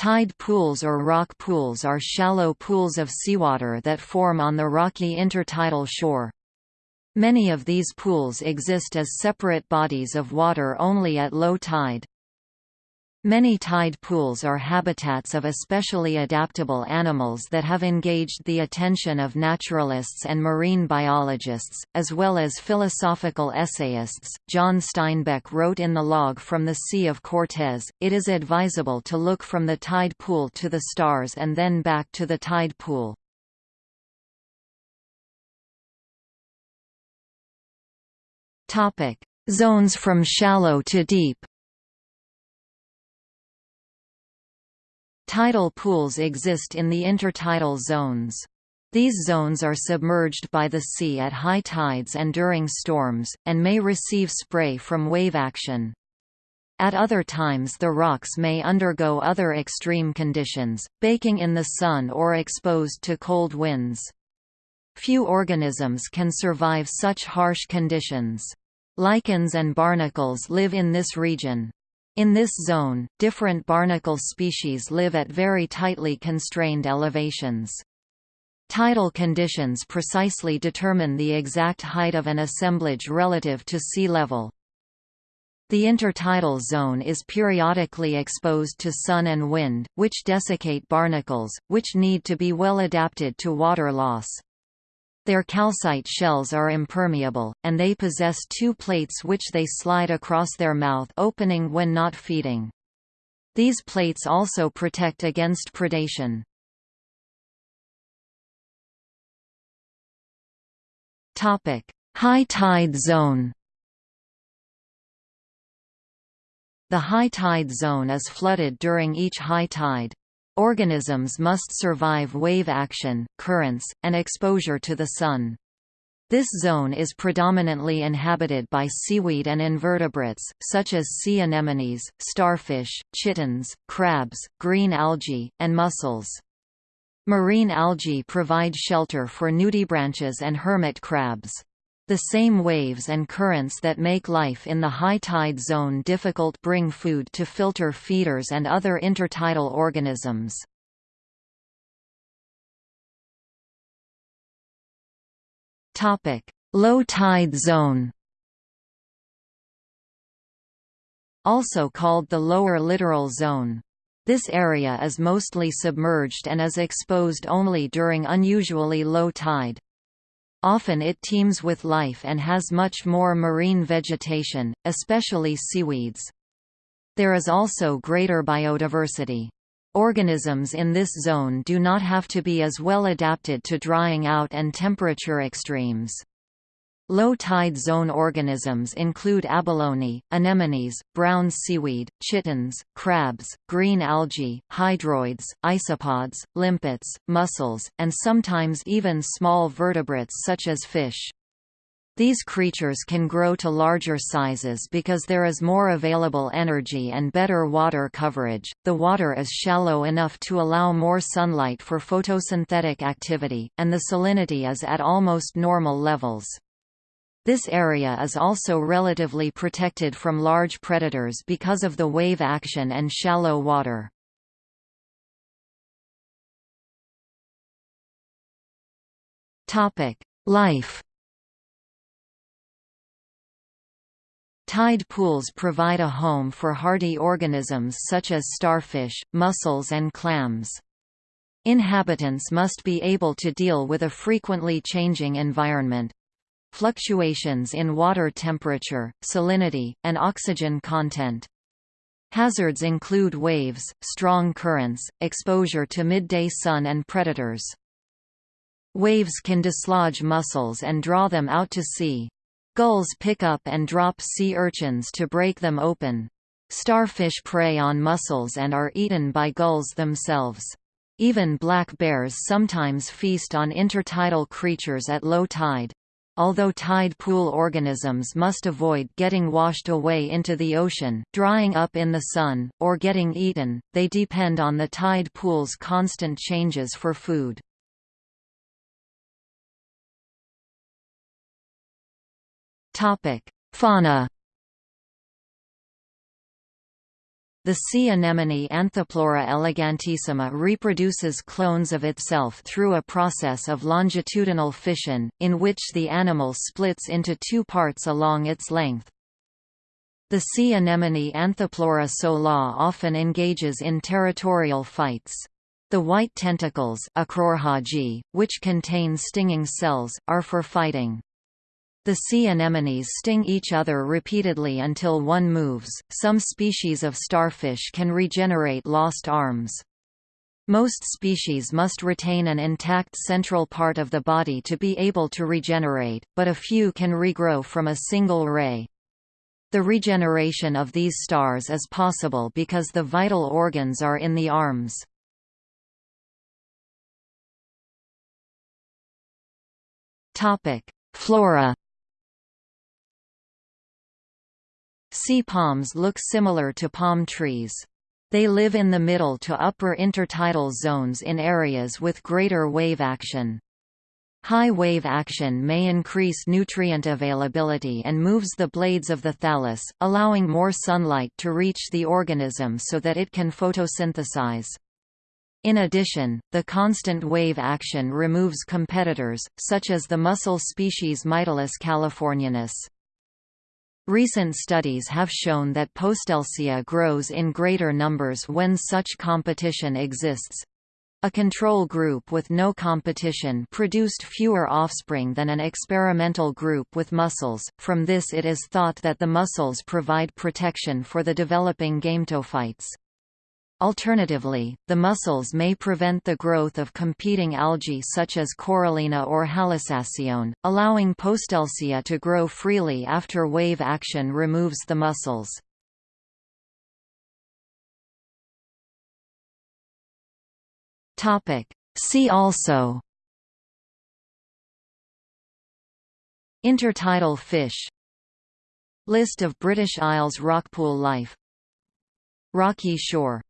Tide pools or rock pools are shallow pools of seawater that form on the rocky intertidal shore. Many of these pools exist as separate bodies of water only at low tide. Many tide pools are habitats of especially adaptable animals that have engaged the attention of naturalists and marine biologists, as well as philosophical essayists. John Steinbeck wrote in The Log from the Sea of Cortez, It is advisable to look from the tide pool to the stars and then back to the tide pool. Zones from shallow to deep Tidal pools exist in the intertidal zones. These zones are submerged by the sea at high tides and during storms, and may receive spray from wave action. At other times the rocks may undergo other extreme conditions, baking in the sun or exposed to cold winds. Few organisms can survive such harsh conditions. Lichens and barnacles live in this region. In this zone, different barnacle species live at very tightly constrained elevations. Tidal conditions precisely determine the exact height of an assemblage relative to sea level. The intertidal zone is periodically exposed to sun and wind, which desiccate barnacles, which need to be well adapted to water loss. Their calcite shells are impermeable, and they possess two plates which they slide across their mouth opening when not feeding. These plates also protect against predation. High tide zone The high tide zone is flooded during each high tide. Organisms must survive wave action, currents, and exposure to the sun. This zone is predominantly inhabited by seaweed and invertebrates, such as sea anemones, starfish, chitons, crabs, green algae, and mussels. Marine algae provide shelter for nudibranchs and hermit crabs. The same waves and currents that make life in the high tide zone difficult bring food to filter feeders and other intertidal organisms. Low tide zone Also called the lower littoral zone. This area is mostly submerged and is exposed only during unusually low tide. Often it teems with life and has much more marine vegetation, especially seaweeds. There is also greater biodiversity. Organisms in this zone do not have to be as well adapted to drying out and temperature extremes. Low-tide zone organisms include abalone, anemones, brown seaweed, chitons, crabs, green algae, hydroids, isopods, limpets, mussels, and sometimes even small vertebrates such as fish. These creatures can grow to larger sizes because there is more available energy and better water coverage. The water is shallow enough to allow more sunlight for photosynthetic activity, and the salinity is at almost normal levels. This area is also relatively protected from large predators because of the wave action and shallow water. Life Tide pools provide a home for hardy organisms such as starfish, mussels and clams. Inhabitants must be able to deal with a frequently changing environment, fluctuations in water temperature, salinity, and oxygen content. Hazards include waves, strong currents, exposure to midday sun and predators. Waves can dislodge mussels and draw them out to sea. Gulls pick up and drop sea urchins to break them open. Starfish prey on mussels and are eaten by gulls themselves. Even black bears sometimes feast on intertidal creatures at low tide. Although tide pool organisms must avoid getting washed away into the ocean, drying up in the sun, or getting eaten, they depend on the tide pool's constant changes for food. Fauna The sea anemone Anthopleura elegantissima reproduces clones of itself through a process of longitudinal fission, in which the animal splits into two parts along its length. The sea anemone Anthopleura sola often engages in territorial fights. The white tentacles which contain stinging cells, are for fighting. The sea anemones sting each other repeatedly until one moves. Some species of starfish can regenerate lost arms. Most species must retain an intact central part of the body to be able to regenerate, but a few can regrow from a single ray. The regeneration of these stars is possible because the vital organs are in the arms. Flora Sea palms look similar to palm trees. They live in the middle to upper intertidal zones in areas with greater wave action. High wave action may increase nutrient availability and moves the blades of the thallus, allowing more sunlight to reach the organism so that it can photosynthesize. In addition, the constant wave action removes competitors, such as the mussel species Mytilus californianus. Recent studies have shown that Postelsia grows in greater numbers when such competition exists. A control group with no competition produced fewer offspring than an experimental group with mussels. From this it is thought that the mussels provide protection for the developing gametophytes. Alternatively, the mussels may prevent the growth of competing algae such as corallina or halosaccion, allowing Postelsia to grow freely after wave action removes the mussels. See also Intertidal fish List of British Isles rockpool life Rocky shore